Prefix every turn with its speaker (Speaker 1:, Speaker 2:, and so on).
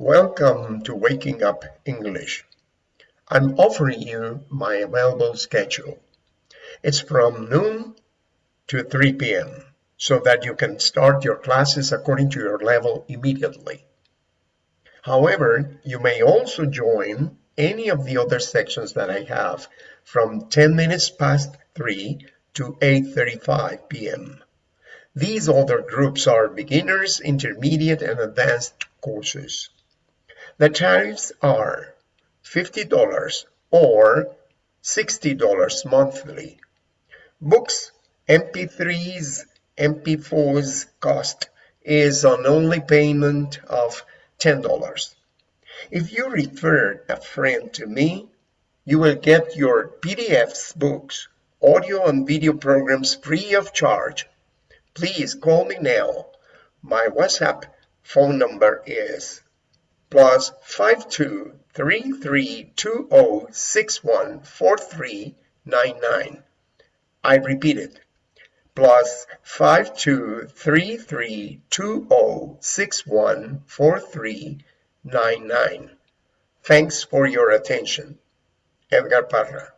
Speaker 1: Welcome to Waking Up English. I'm offering you my available schedule. It's from noon to 3 p.m. so that you can start your classes according to your level immediately. However, you may also join any of the other sections that I have from 10 minutes past 3 to 8.35 p.m. These other groups are beginners, intermediate, and advanced courses. The tariffs are $50 or $60 monthly. Books, MP3s, MP4s cost is an only payment of $10. If you refer a friend to me, you will get your PDFs, books, audio and video programs free of charge. Please call me now. My WhatsApp phone number is plus five two three three two zero oh six one four three nine nine. I repeat it. Plus five two three three two zero oh six one four three nine nine. Thanks for your attention. Edgar Parra.